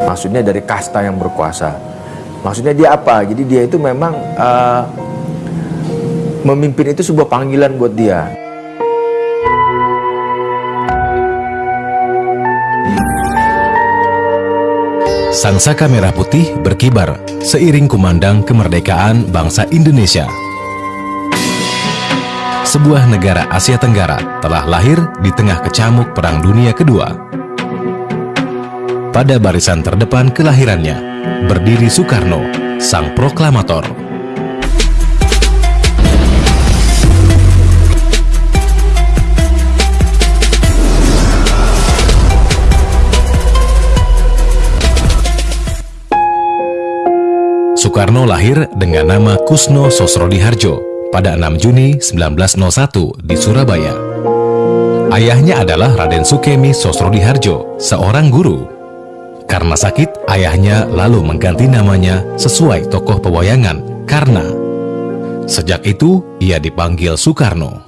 Maksudnya dari kasta yang berkuasa. Maksudnya dia apa? Jadi dia itu memang uh, memimpin itu sebuah panggilan buat dia. Sang saka merah putih berkibar seiring kumandang kemerdekaan bangsa Indonesia. Sebuah negara Asia Tenggara telah lahir di tengah kecamuk Perang Dunia Kedua pada barisan terdepan kelahirannya, berdiri Soekarno, sang proklamator. Soekarno lahir dengan nama Kusno Sosrodiharjo pada 6 Juni 1901 di Surabaya. Ayahnya adalah Raden Sukemi Sosrodiharjo, seorang guru karena sakit, ayahnya lalu mengganti namanya sesuai tokoh pewayangan karena sejak itu ia dipanggil Soekarno.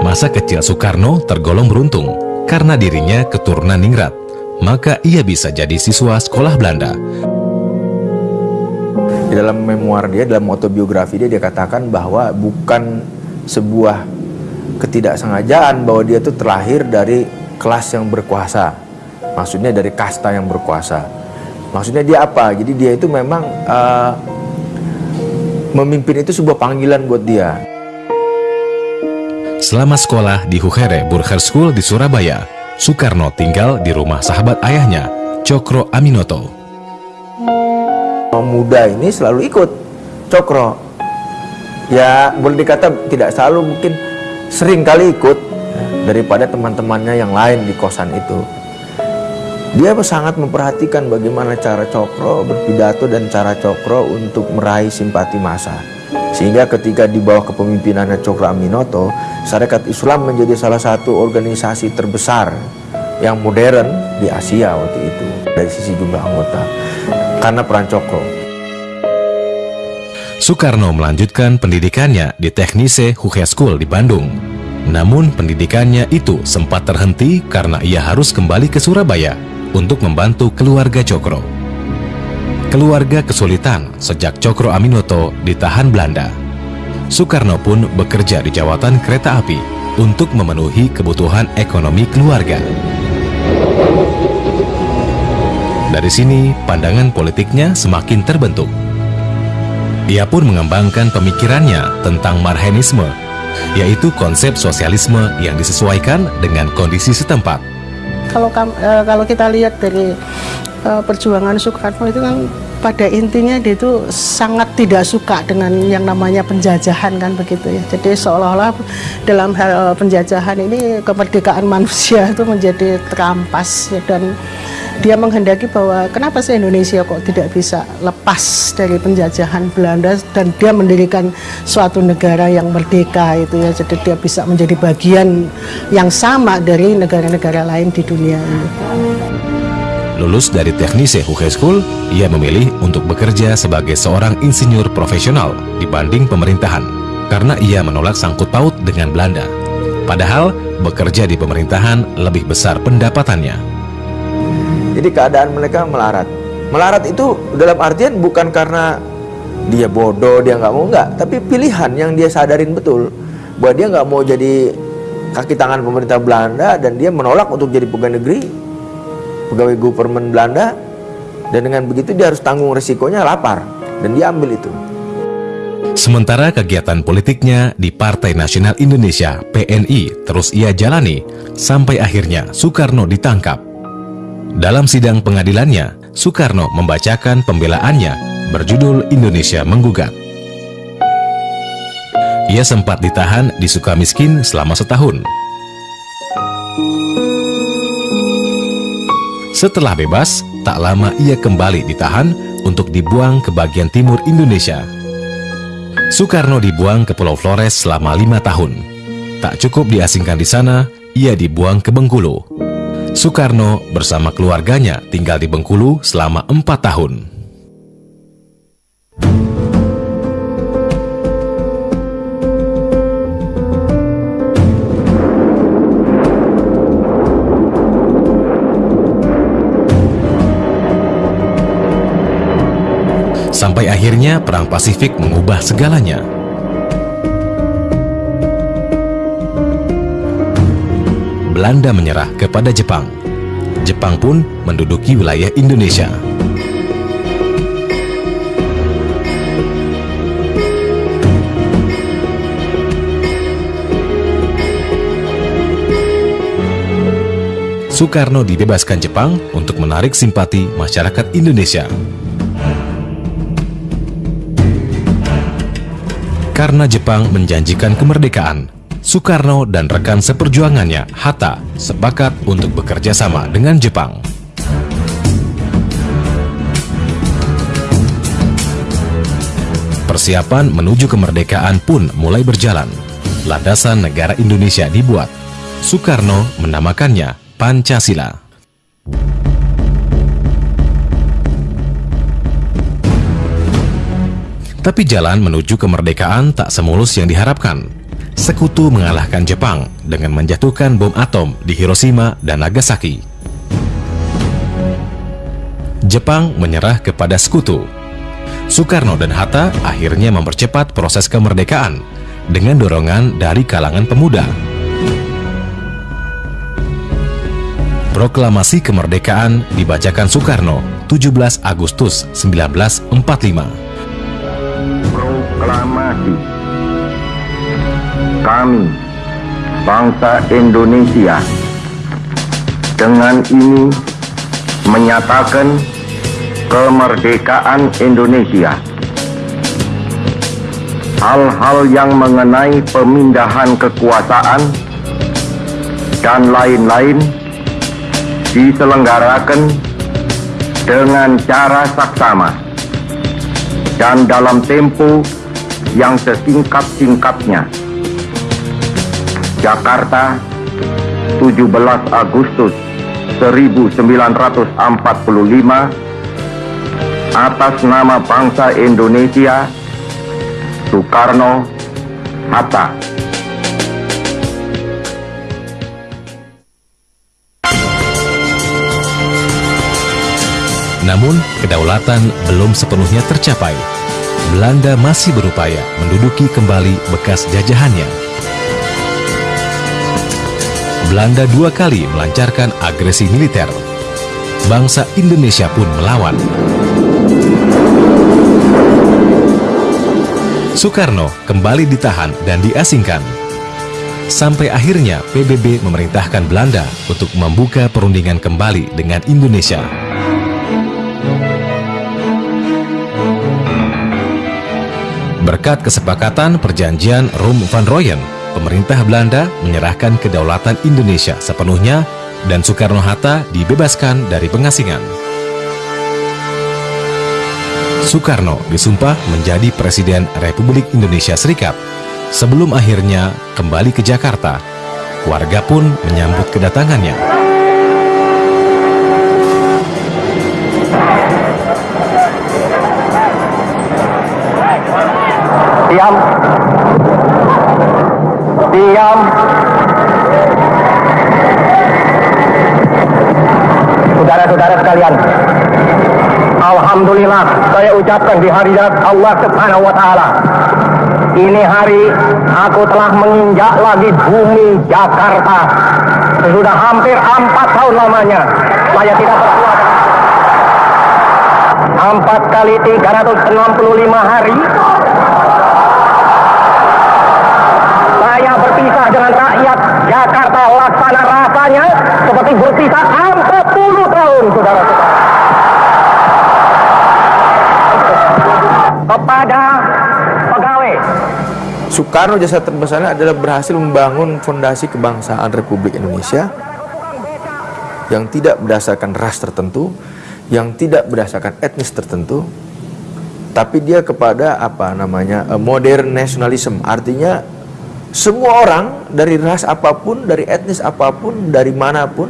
Masa kecil Soekarno tergolong beruntung karena dirinya keturunan ningrat, maka ia bisa jadi siswa sekolah Belanda. Di dalam memoir dia, dalam autobiografi dia, dia katakan bahwa bukan sebuah ketidaksengajaan bahwa dia itu terlahir dari kelas yang berkuasa maksudnya dari kasta yang berkuasa. Maksudnya dia apa? Jadi dia itu memang uh, memimpin itu sebuah panggilan buat dia. Selama sekolah di Huhere Burger School di Surabaya Soekarno tinggal di rumah sahabat ayahnya Cokro Aminoto. Muda ini selalu ikut Cokro. Ya boleh dikata tidak selalu mungkin sering kali ikut daripada teman-temannya yang lain di kosan itu dia sangat memperhatikan bagaimana cara Cokro berpidato dan cara Cokro untuk meraih simpati massa. Sehingga ketika di bawah kepemimpinannya Cokro Aminoto, Syarikat Islam menjadi salah satu organisasi terbesar yang modern di Asia waktu itu dari sisi jumlah anggota karena peran Cokro. Soekarno melanjutkan pendidikannya di Teknise Huke School di Bandung. Namun pendidikannya itu sempat terhenti karena ia harus kembali ke Surabaya untuk membantu keluarga Cokro. Keluarga kesulitan sejak Cokro Aminoto ditahan Belanda. Soekarno pun bekerja di jawatan kereta api untuk memenuhi kebutuhan ekonomi keluarga. Dari sini, pandangan politiknya semakin terbentuk. Ia pun mengembangkan pemikirannya tentang marhenisme, yaitu konsep sosialisme yang disesuaikan dengan kondisi setempat kalau uh, kalau kita lihat dari uh, perjuangan Soekarno itu kan pada intinya dia itu sangat tidak suka dengan yang namanya penjajahan kan begitu ya. Jadi seolah-olah dalam hal penjajahan ini kemerdekaan manusia itu menjadi terampas ya, dan dia menghendaki bahwa kenapa sih Indonesia kok tidak bisa lepas dari penjajahan Belanda dan dia mendirikan suatu negara yang merdeka itu ya jadi dia bisa menjadi bagian yang sama dari negara-negara lain di dunia ini. Lulus dari Teknise High School, ia memilih untuk bekerja sebagai seorang insinyur profesional dibanding pemerintahan karena ia menolak sangkut paut dengan Belanda. Padahal bekerja di pemerintahan lebih besar pendapatannya. Jadi keadaan mereka melarat. Melarat itu dalam artian bukan karena dia bodoh, dia nggak mau nggak, tapi pilihan yang dia sadarin betul bahwa dia nggak mau jadi kaki tangan pemerintah Belanda dan dia menolak untuk jadi pegawai negeri, pegawai government Belanda dan dengan begitu dia harus tanggung resikonya lapar dan dia ambil itu. Sementara kegiatan politiknya di Partai Nasional Indonesia PNI terus ia jalani sampai akhirnya Soekarno ditangkap dalam sidang pengadilannya, Soekarno membacakan pembelaannya berjudul Indonesia Menggugat. Ia sempat ditahan di Sukamiskin selama setahun. Setelah bebas, tak lama ia kembali ditahan untuk dibuang ke bagian timur Indonesia. Soekarno dibuang ke Pulau Flores selama lima tahun. Tak cukup diasingkan di sana, ia dibuang ke Bengkulu. Soekarno bersama keluarganya tinggal di Bengkulu selama empat tahun. Sampai akhirnya Perang Pasifik mengubah segalanya. Belanda menyerah kepada Jepang. Jepang pun menduduki wilayah Indonesia. Soekarno dibebaskan Jepang untuk menarik simpati masyarakat Indonesia. Karena Jepang menjanjikan kemerdekaan, Soekarno dan rekan seperjuangannya, Hatta, sepakat untuk bekerja sama dengan Jepang. Persiapan menuju kemerdekaan pun mulai berjalan. Landasan negara Indonesia dibuat. Soekarno menamakannya Pancasila. Tapi jalan menuju kemerdekaan tak semulus yang diharapkan. Sekutu mengalahkan Jepang dengan menjatuhkan bom atom di Hiroshima dan Nagasaki. Jepang menyerah kepada sekutu. Soekarno dan Hatta akhirnya mempercepat proses kemerdekaan dengan dorongan dari kalangan pemuda. Proklamasi kemerdekaan dibacakan Soekarno 17 Agustus 1945. Proklamasi Kami, bangsa Indonesia, dengan ini menyatakan kemerdekaan Indonesia. Hal-hal yang mengenai pemindahan kekuasaan dan lain-lain diselenggarakan dengan cara saksama dan dalam tempo yang sesingkat-singkatnya. Jakarta, 17 Agustus 1945 atas nama bangsa Indonesia Soekarno Hatta. Namun, kedaulatan belum sepenuhnya tercapai. Belanda masih berupaya menduduki kembali bekas jajahannya. Belanda dua kali melancarkan agresi militer. Bangsa Indonesia pun melawan. Soekarno kembali ditahan dan diasingkan. Sampai akhirnya PBB memerintahkan Belanda untuk membuka perundingan kembali dengan Indonesia. Berkat kesepakatan perjanjian Rum van Royen, pemerintah Belanda menyerahkan kedaulatan Indonesia sepenuhnya dan Soekarno-Hatta dibebaskan dari pengasingan. Soekarno disumpah menjadi Presiden Republik Indonesia Serikat. Sebelum akhirnya kembali ke Jakarta, warga pun menyambut kedatangannya. Diam. Diam. Saudara-saudara sekalian, Alhamdulillah saya ucapkan di hari Allah Subhanahu wa taala. Ini hari aku telah menginjak lagi bumi Jakarta. Sudah hampir empat tahun lamanya. Saya tidak berkuat. Empat kali 365 hari rakyat Jakarta laksana rasanya seperti berpisah 40 tahun, saudara-saudara. Kepada pegawai, Soekarno jasa terbesarnya adalah berhasil membangun fondasi kebangsaan Republik Indonesia yang tidak berdasarkan ras tertentu, yang tidak berdasarkan etnis tertentu, tapi dia kepada apa namanya eh, modern nationalism, artinya semua orang dari ras apa pun, dari etnis apa pun, dari mana pun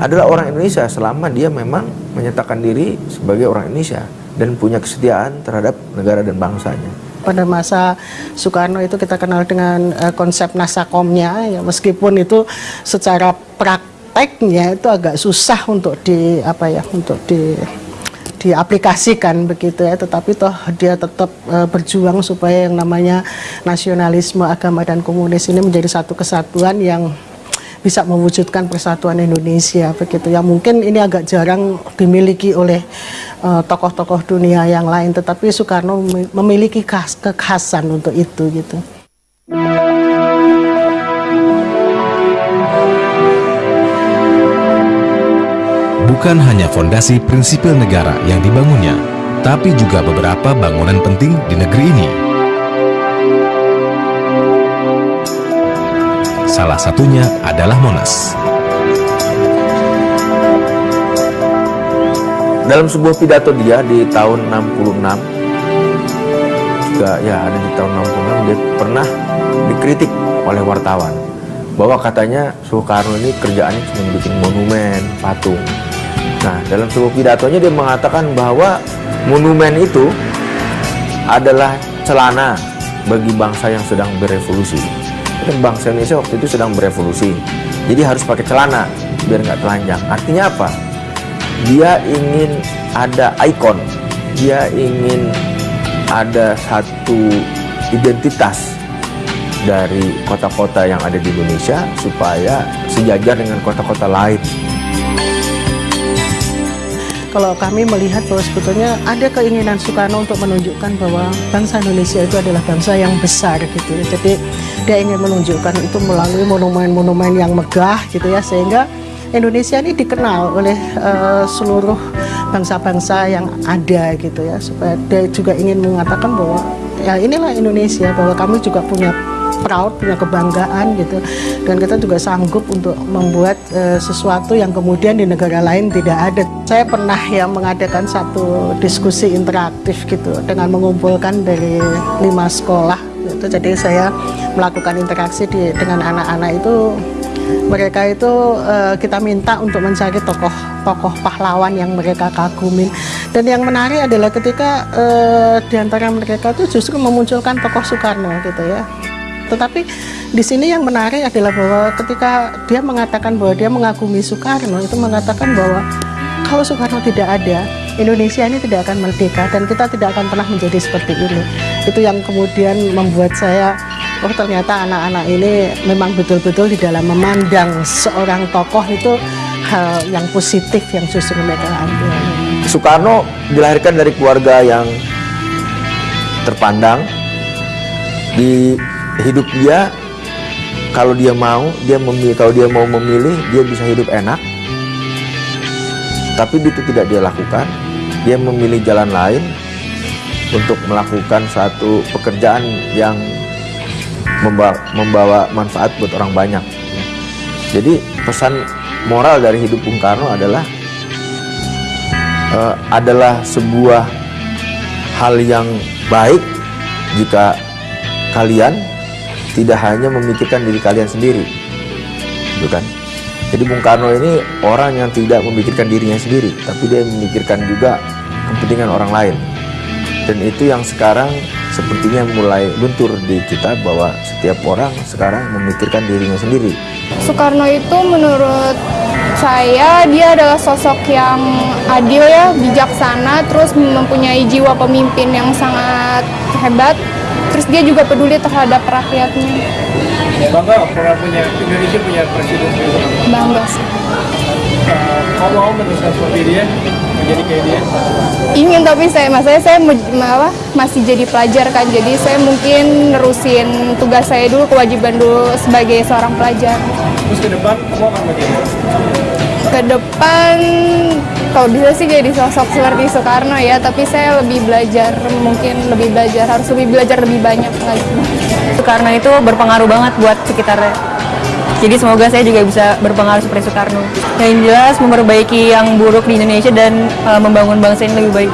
adalah orang Indonesia selama dia memang menyatakan diri sebagai orang Indonesia dan punya kesetiaan terhadap negara dan bangsanya. pada masa Soekarno itu kita kenal dengan eh, konsep nasakomnya ya meskipun itu secara prakteknya itu agak susah untuk di apa ya untuk diaplikasikan begitu ya tetapi toh dia tetap uh, berjuang supaya yang namanya nasionalisme agama dan komunis ini menjadi satu kesatuan yang bisa mewujudkan persatuan Indonesia begitu ya mungkin ini agak jarang dimiliki oleh eh, tokoh-tokoh dunia yang lain tetapi Soekarno memiliki khas, kekhasan untuk itu gitu. Bukan hanya fondasi prinsipil negara yang dibangunnya, tapi juga beberapa bangunan penting di negeri ini. Salah satunya adalah Monas. Dalam sebuah pidato dia di tahun 66, juga ya ada di tahun 66, dia pernah dikritik oleh wartawan bahwa katanya Soekarno ini kerjaannya cuma bikin monumen, patung. Nah, dalam sebuah pidatonya dia mengatakan bahwa monumen itu adalah celana bagi bangsa yang sedang berevolusi. Dan bangsa Indonesia waktu itu sedang berevolusi. Jadi harus pakai celana biar nggak telanjang. Artinya apa? Dia ingin ada ikon. Dia ingin ada satu identitas dari kota-kota yang ada di Indonesia supaya sejajar dengan kota-kota lain kalau kami melihat bahwa sebetulnya ada keinginan Soekarno untuk menunjukkan bahwa bangsa Indonesia itu adalah bangsa yang besar gitu ya. Jadi dia ingin menunjukkan itu melalui monumen-monumen yang megah gitu ya sehingga Indonesia ini dikenal oleh uh, seluruh bangsa-bangsa yang ada gitu ya supaya dia juga ingin mengatakan bahwa ya inilah Indonesia bahwa kami juga punya proud, punya kebanggaan gitu. Dan kita juga sanggup untuk membuat uh, sesuatu yang kemudian di negara lain tidak ada. Saya pernah yang mengadakan satu diskusi interaktif gitu dengan mengumpulkan dari lima sekolah. Gitu. Jadi saya melakukan interaksi di, dengan anak-anak itu mereka itu uh, kita minta untuk mencari tokoh-tokoh pahlawan yang mereka kagumin dan yang menarik adalah ketika uh, di antara mereka itu justru memunculkan tokoh Soekarno gitu ya tetapi di sini yang menarik adalah bahwa ketika dia mengatakan bahwa dia mengagumi Soekarno itu mengatakan bahwa kalau Soekarno tidak ada Indonesia ini tidak akan merdeka dan kita tidak akan pernah menjadi seperti ini. Itu yang kemudian membuat saya oh ternyata anak-anak ini memang betul-betul di dalam memandang seorang tokoh itu hal yang positif yang justru mereka ambil. Soekarno dilahirkan dari keluarga yang terpandang di hidup dia kalau dia mau dia memilih kalau dia mau memilih dia bisa hidup enak. Tapi itu tidak dia lakukan. Dia memilih jalan lain untuk melakukan satu pekerjaan yang membawa, membawa manfaat buat orang banyak. Jadi pesan moral dari hidup Bung Karno adalah uh, adalah sebuah hal yang baik jika kalian tidak hanya memikirkan diri kalian sendiri gitu kan? Jadi Bung Karno ini orang yang tidak memikirkan dirinya sendiri tapi dia memikirkan juga kepentingan orang lain. Dan itu yang sekarang sepertinya mulai luntur di kita bahwa setiap orang sekarang memikirkan dirinya sendiri. Soekarno itu menurut saya dia adalah sosok yang adil ya, bijaksana, terus mempunyai jiwa pemimpin yang sangat hebat terus dia juga peduli terhadap rakyatnya. Bangga pernah punya Indonesia punya presiden bangga sih. Uh, mau meneruskan seperti dia menjadi kayak dia? Ingin tapi saya masanya saya apa, masih jadi pelajar kan jadi saya mungkin nerusin tugas saya dulu kewajiban dulu sebagai seorang pelajar. Terus ke depan kamu akan bagaimana? Ke depan kalau bisa sih jadi sosok seperti Soekarno ya tapi saya lebih belajar mungkin lebih belajar harus lebih belajar lebih banyak lagi. Soekarno itu berpengaruh banget buat sekitarnya. Jadi semoga saya juga bisa berpengaruh seperti Soekarno. Yang jelas memperbaiki yang buruk di Indonesia dan uh, membangun bangsa ini lebih baik